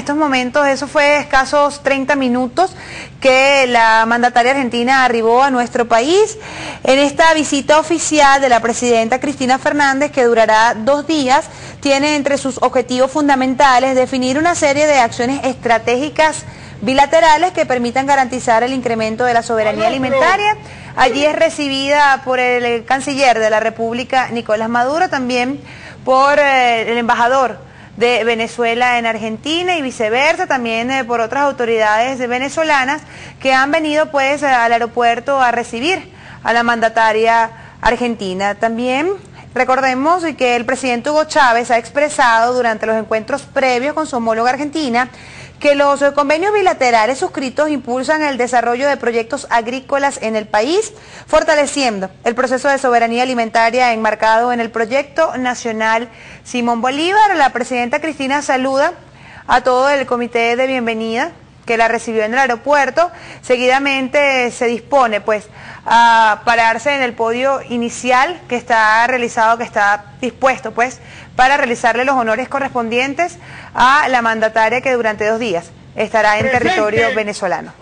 estos momentos, eso fue escasos 30 minutos que la mandataria argentina arribó a nuestro país en esta visita oficial de la presidenta Cristina Fernández que durará dos días. Tiene entre sus objetivos fundamentales definir una serie de acciones estratégicas bilaterales que permitan garantizar el incremento de la soberanía alimentaria. Allí es recibida por el canciller de la República, Nicolás Maduro, también por eh, el embajador de Venezuela en Argentina y viceversa, también eh, por otras autoridades venezolanas que han venido pues al aeropuerto a recibir a la mandataria argentina. También recordemos que el presidente Hugo Chávez ha expresado durante los encuentros previos con su homóloga argentina que los convenios bilaterales suscritos impulsan el desarrollo de proyectos agrícolas en el país, fortaleciendo el proceso de soberanía alimentaria enmarcado en el proyecto nacional Simón Bolívar. La presidenta Cristina saluda a todo el comité de bienvenida que la recibió en el aeropuerto. Seguidamente se dispone pues a pararse en el podio inicial que está realizado, que está dispuesto pues para realizarle los honores correspondientes a la mandataria que durante dos días estará en territorio venezolano.